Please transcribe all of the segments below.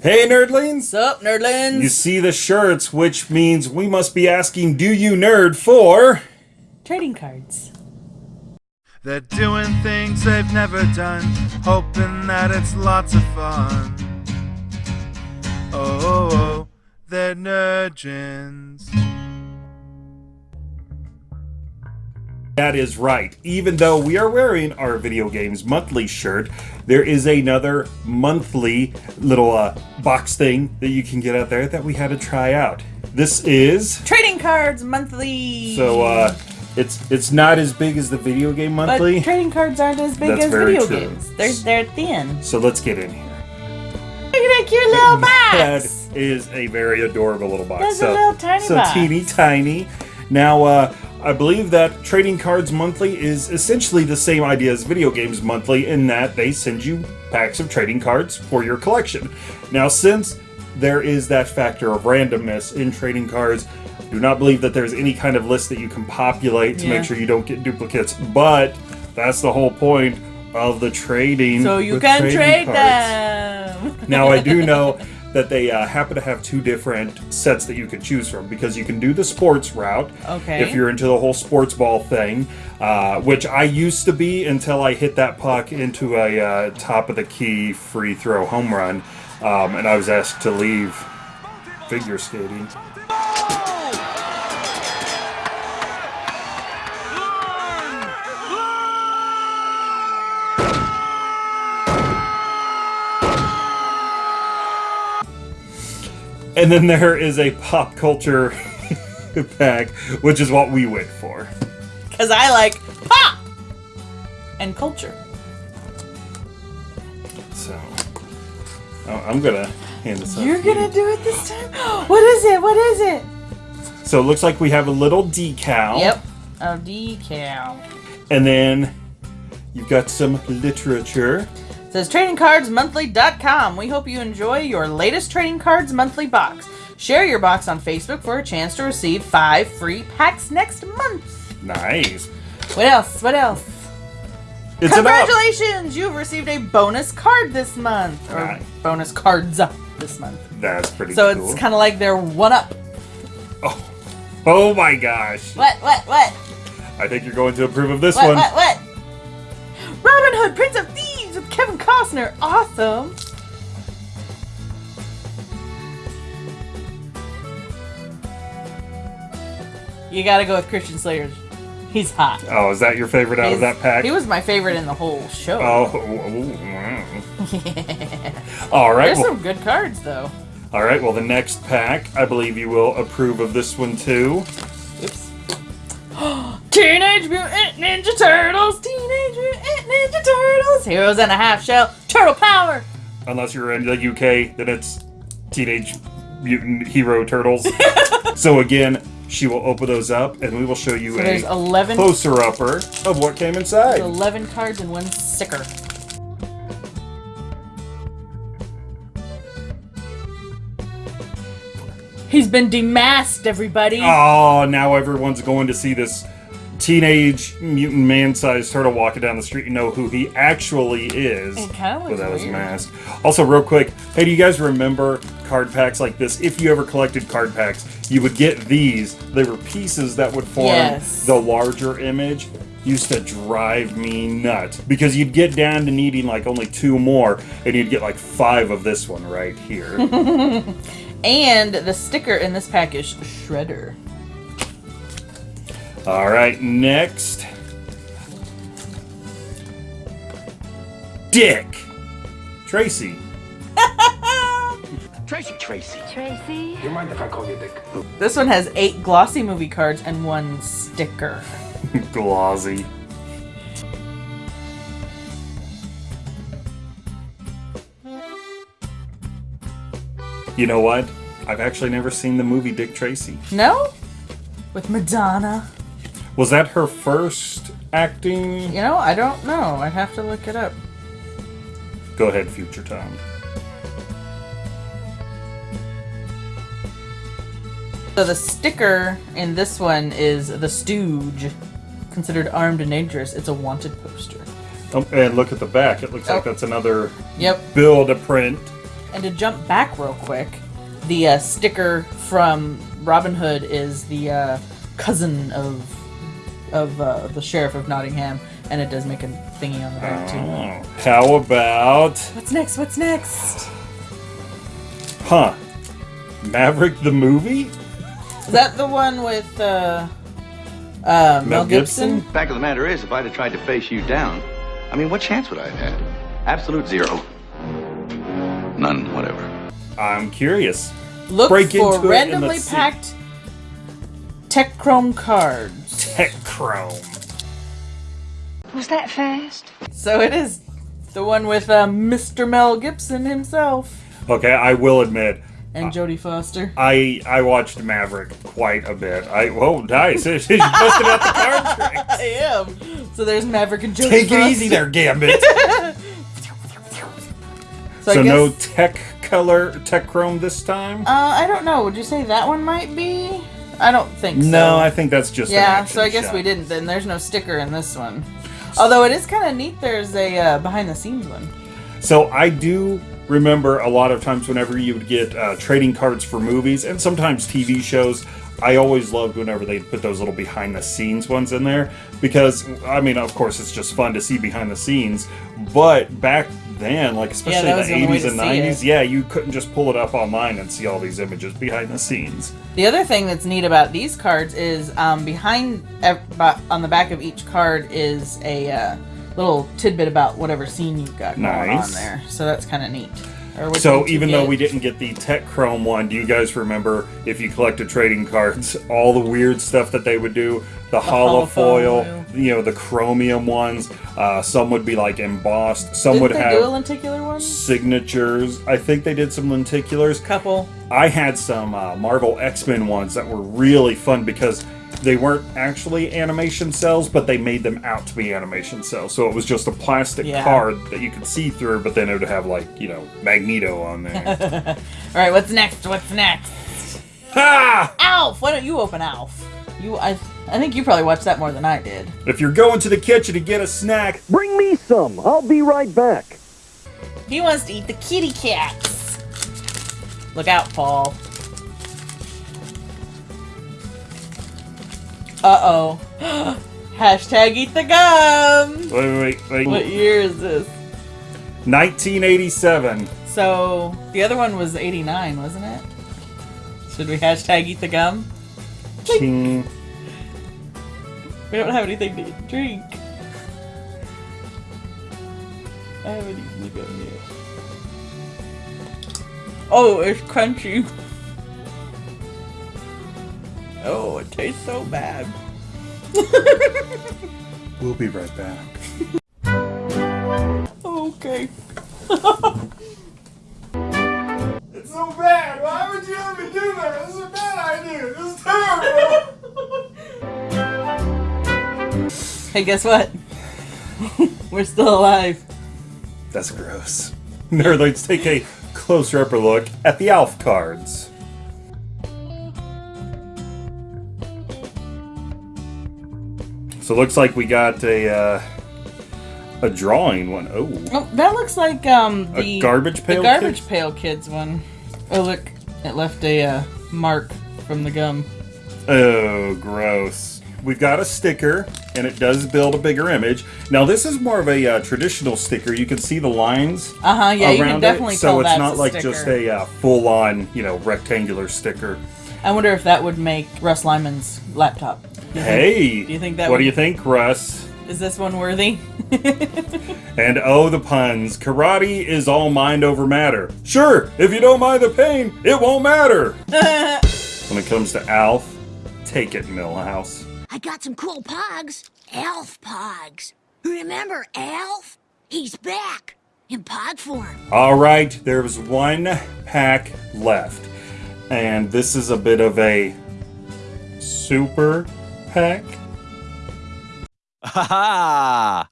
Hey, nerdlings! Sup, nerdlings? You see the shirts, which means we must be asking, do you nerd for? Trading cards. They're doing things they've never done, hoping that it's lots of fun. Oh, oh, oh they're nerdgens. That is right. Even though we are wearing our Video Games Monthly shirt, there is another monthly little uh, box thing that you can get out there that we had to try out. This is... Trading Cards Monthly! So, uh, it's it's not as big as the Video Game Monthly. But trading cards aren't as big That's as video true. games. They're, they're thin. So let's get in here. Look at that cute little box! is a very adorable little box. That's a so, little tiny so box. teeny tiny. Now, uh, I believe that Trading Cards Monthly is essentially the same idea as Video Games Monthly in that they send you packs of trading cards for your collection. Now, since there is that factor of randomness in trading cards, do not believe that there's any kind of list that you can populate to Yeah. make sure you don't get duplicates. But that's the whole point of the trading. So you can trade cards. them! Now I do know that they uh, happen to have two different sets that you can choose from because you can do the sports route Okay. if you're into the whole sports ball thing, uh, which I used to be until I hit that puck into a uh, top of the key free throw home run, um, and I was asked to leave figure skating. And then there is a pop culture pack, which is what we went for. Because I like pop! And culture. So, oh, I'm gonna hand this up. You're gonna do it this time? What is it? What is it? So it looks like we have a little decal. Yep. A decal. And then you've got some literature. It says tradingcardsmonthly.com. We hope you enjoy your latest Trading Cards Monthly box. Share your box on Facebook for a chance to receive five free packs next month. Nice. What else? What else? It's. Congratulations! You've received a bonus card this month. Or Nice. bonus cards up this month. That's pretty So cool. it's kind of like they're one up. oh. oh my gosh. What? What? What? I think you're going to approve of this What? one. What? What? Robin Hood, Prince of Thieves with Kevin Costner. Awesome. You gotta go with Christian Slater. He's hot. Oh, is that your favorite out of that pack? He was my favorite in the whole show. Oh, oh, oh. wow. all right. There's Well, some good cards though. all right. Well, the next pack, I believe you will approve of this one too. Teenage Mutant Ninja Turtles! Teenage Mutant Ninja Turtles! Heroes and a half shell! Turtle power! Unless you're in the UK, then it's Teenage Mutant Hero Turtles. so again, she will open those up, and we will show you So a 11, closer upper of what came inside. 11 cards and one sticker. He's been demasked, everybody! Oh, now everyone's going to see this teenage mutant man-sized turtle walking down the street and know who he actually is It kinda looks without his mask. Also, real quick, hey, do you guys remember card packs like this? If you ever collected card packs, you would get these. They were pieces that would form Yes. the larger image. Used to drive me nuts because you'd get down to needing like only two more, and you'd get like five of this one right here. And the sticker in this pack is Shredder. All right, next. Dick. Tracy. Tracy, Tracy. Tracy. You mind if I call you Dick? This one has eight glossy movie cards and one sticker. Glossy. You know what? I've actually never seen the movie Dick Tracy. No? With Madonna. Was that her first acting? You know, I don't know. I'd have to look it up. Go ahead, future Tom. So the sticker in this one is the Stooge, considered armed and dangerous. It's a wanted poster. Oh, and look at the back. It looks like Oh. that's another Yep. build a print. And to jump back real quick, the uh, sticker from Robin Hood is the uh, cousin of of uh, the sheriff of Nottingham, and it does make a thingy on the back too. Oh, how about What's next? What's next? huh? Maverick the movie? Is that the one with uh, uh, Mel, Gibson? Fact of the matter is, if I'd have tried to face you down, I mean, what chance would I have had? Absolute zero. None, whatever. I'm curious. Look Break for into it and randomly let's see. packed Tech Chrome cards. Tech Chrome. Was that fast? So it is the one with uh, Mr. Mel Gibson himself Okay, I will admit, and Jodie Foster. I I watched Maverick quite a bit. I whoa, nice. you busted out the card trick. I am. So there's Maverick and Jodie Take Foster. it easy there, Gambit. So, so guess, no tech color, tech chrome this time. Uh, I don't know. Would you say that one might be? I don't think so. no, I think that's just Yeah, so I guess shot. we didn't. Then there's no sticker in this one. Although it is kind of neat. There's a uh, behind the scenes one. So I do remember a lot of times whenever you would get uh, trading cards for movies and sometimes TV shows. I always loved whenever they put those little behind the scenes ones in there because I mean, of course, it's just fun to see behind the scenes. But back then, like especially was the the eighties and nineties, yeah, you couldn't just pull it up online and see all these images behind the scenes. The other thing that's neat about these cards is um, behind on the back of each card is a uh, little tidbit about whatever scene you've got going on there. So that's kind of neat. So even though we didn't get the Tech Chrome one, do you guys remember if you collected trading cards, all the weird stuff that they would do? The, holofoil, holofoil. you know, the chromium ones. Uh, some would be like embossed. Some Didn't would have do a lenticular one? signatures. I think they did some lenticulars. Couple. I had some uh, Marvel X Men ones that were really fun because they weren't actually animation cells, but they made them out to be animation cells. So it was just a plastic Yeah. card that you could see through, but then it would have like you know Magneto on there. All right, what's next? What's next? ha! Alf. Why don't you open Alf? You, I, I think you probably watched that more than I did. If you're going to the kitchen to get a snack, Bring me some. I'll be right back. He wants to eat the kitty cats. Look out, Paul. Uh oh. Hashtag eat the gum. wait, wait, wait, What year is this? 1987. So the other one was 89, wasn't it? Should we hashtag eat the gum? King. We don't have anything to drink. I haven't eaten the gum yet. Oh, it's crunchy. Oh, it tastes so bad. We'll be right back. Okay. It's so bad. Why would you let me do that? This is a bad idea. This is terrible. Hey, guess what? We're still alive. That's gross. Now let's take a closer upper look at the Alf cards. So it looks like we got a uh, a drawing one. Oh, Oh, that looks like um A the Garbage Pail the garbage Kids? pail kids one. Oh look, it left a uh, mark from the gum. oh, gross. We've got a sticker, and it does build a bigger image. Now this is more of a uh, traditional sticker. You can see the lines. Uh huh. Yeah, you around can definitely it, so it's not a like sticker. just a uh, full-on, you know, rectangular sticker. I wonder if that would make Russ Lyman's laptop. Do you think- Hey, do you think that What would- do you think, Russ? is this one worthy? And oh, the puns. Karate is all mind over matter. Sure, if you don't mind the pain, it won't matter. when it comes to Alf, take it, Millhouse. I got some cool pogs. Elf pogs. Remember Alf? He's back. In pod form. All right, there's one pack left. And this is a bit of a super pack. Ha ha!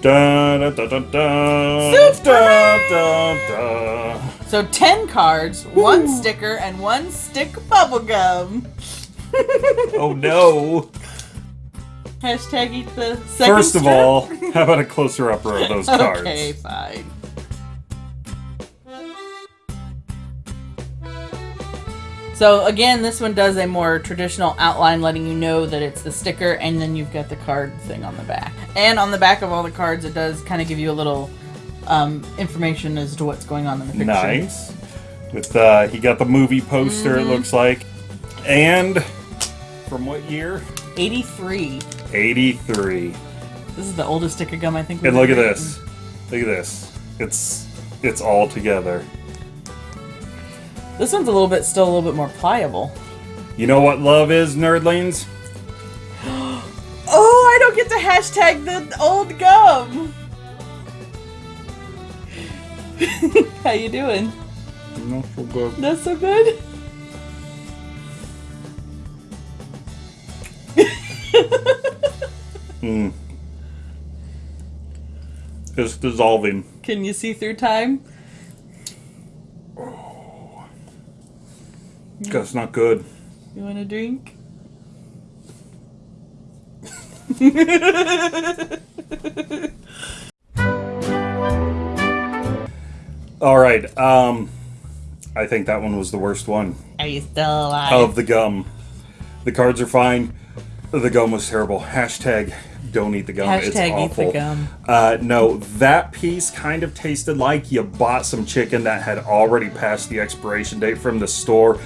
Dun, dun, dun, dun, dun, Super dun, dun, dun. so ten cards, one sticker, and one stick of bubble. Oh no. Hashtag eat the second First of strip. all, how about a closer upper of those cards? Okay, fine. So again, this one does a more traditional outline, letting you know that it's the sticker, and then you've got the card thing on the back. And on the back of all the cards, it does kind of give you a little um, information as to what's going on in the picture. Nice. With uh, he got the movie poster. Mm-hmm. It looks like, and from what year? 83. Eighty-three. This is the oldest sticker gum I think. we've And look at this. Look at this. It's it's all together. This one's a little bit, still a little bit more pliable. You know what love is, nerdlings? Oh, I don't get to hashtag the old gum. How you doing? Not so good. That's so good. Mm. It's dissolving. Can you see through time? That's not good. You want a drink? All right. Um, I think that one was the worst one Are you still alive? of the gum. The cards are fine. The gum was terrible. Hashtag don't eat the gum. it's Hashtag eat the gum. Uh, no, that piece kind of tasted like you bought some chicken that had already passed the expiration date from the store.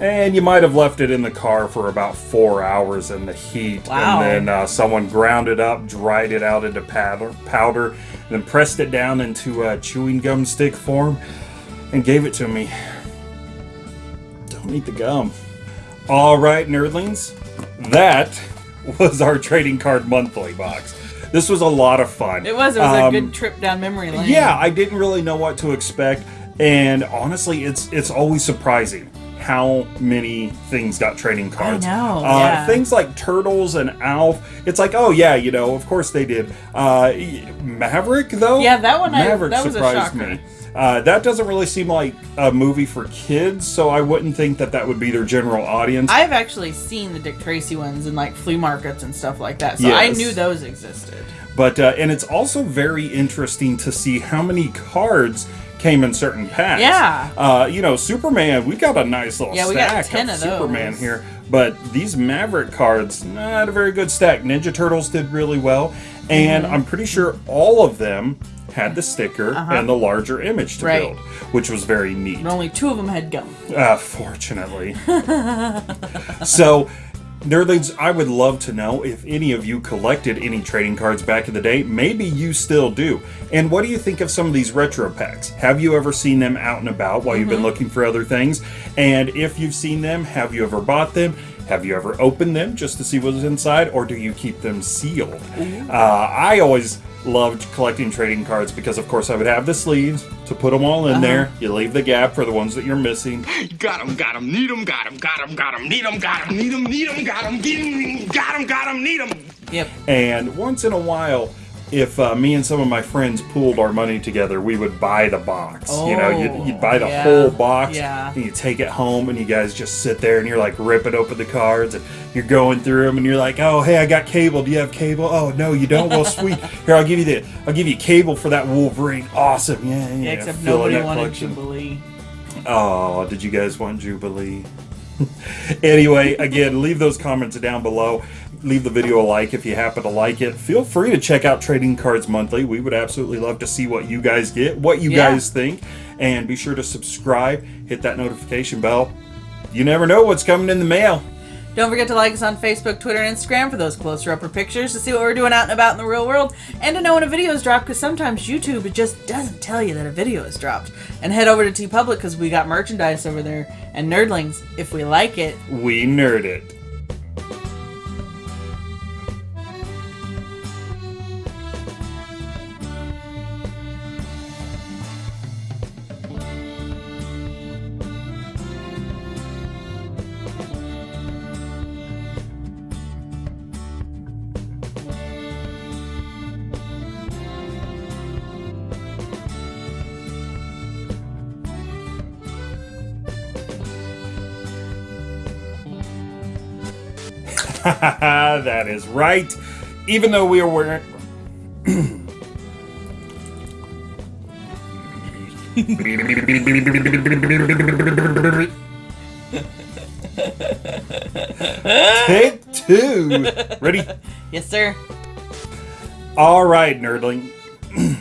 And you might have left it in the car for about four hours in the heat. Wow. And then uh, someone ground it up, dried it out into powder, powder, then pressed it down into uh, chewing gum stick form and gave it to me. Don't eat the gum. All right, nerdlings. That was our trading card monthly box. This was a lot of fun. It was. It was a Um, good trip down memory lane. yeah, I didn't really know what to expect, and honestly, it's it's always surprising how many things got trading cards. know, Uh, yeah. Things like Turtles and Alf. It's like, oh yeah, you know, of course they did. Uh, Maverick though. Yeah, that one I- Maverick that was a surprised me. Uh, that doesn't really seem like a movie for kids, so I wouldn't think that that would be their general audience. I've actually seen the Dick Tracy ones in like flea markets and stuff like that, so I knew those existed. But uh, and it's also very interesting to see how many cards came in certain packs. Yeah. Uh, you know, Superman, we got a nice little Yeah, we got stack 10 of of those. Superman here. But these Maverick cards, not a very good stack. Ninja Turtles did really well, and Mm-hmm. I'm pretty sure all of them had the sticker and the larger image to. Right. build, which was very neat. But only two of them had gum. Uh, fortunately. so, nerdlings, I would love to know if any of you collected any trading cards back in the day. Maybe you still do. And what do you think of some of these retro packs? Have you ever seen them out and about while you've been looking for other things? And if you've seen them, have you ever bought them? Have you ever opened them just to see what's inside, or do you keep them sealed? Uh, I always loved collecting trading cards because, of course, I would have the sleeves to put them all in uh-huh. there. You leave the gap for the ones that you're missing. Got him, got him, need him, got him, got him, got him, need him, got him, need him, need him, got him, get him, got him, got him, need him. Yep. And once in a while, if uh, me and some of my friends pooled our money together, we would buy the box. you know, you'd, you'd buy the yeah, whole box, yeah. and you take it home, and you guys just sit there and you're like ripping open the cards, and you're going through them, and you're like, "Oh, hey, I got cable. Do you have cable? Oh, no, you don't. Well, sweet. Here, I'll give you the, I'll give you cable for that Wolverine. Awesome. Yeah, yeah. Yeah, except nobody wanted collection. Jubilee. Oh, did you guys want Jubilee? anyway, again, leave those comments down below. Leave the video a like if you happen to like it. Feel free to check out Trading Cards Monthly. We would absolutely love to see what you guys get, what you Yeah. guys think, and be sure to subscribe, hit that notification bell. You never know what's coming in the mail. Don't forget to like us on Facebook, Twitter, and Instagram for those closer upper pictures to see what we're doing out and about in the real world and to know when a video is dropped because sometimes YouTube just doesn't tell you that a video is dropped. And head over to TeePublic because we got merchandise over there. And nerdlings, if we like it, We nerd it. that is right. Even though we are wearing. Take two. Ready? Yes, sir. All right, nerdling.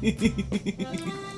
Damn.